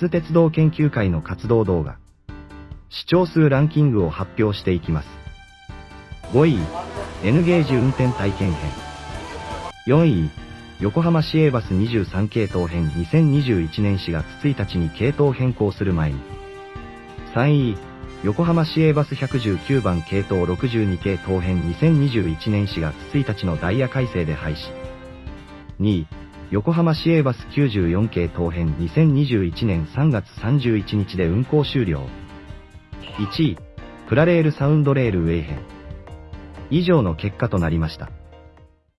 津鉄道研究会の活動動画。視聴数ランキングを発表していきます。5位、N ゲージ運転体験編。4位、横浜市営バス23系統編2021年4月1日に系統変更する前に。3位、横浜市営バス119番系統62系統編2021年4月1日のダイヤ改正で廃止。2位、横浜市営バス94系等編2021年3月31日で運行終了。1位、プラレールサウンドレールウェイ編。以上の結果となりました。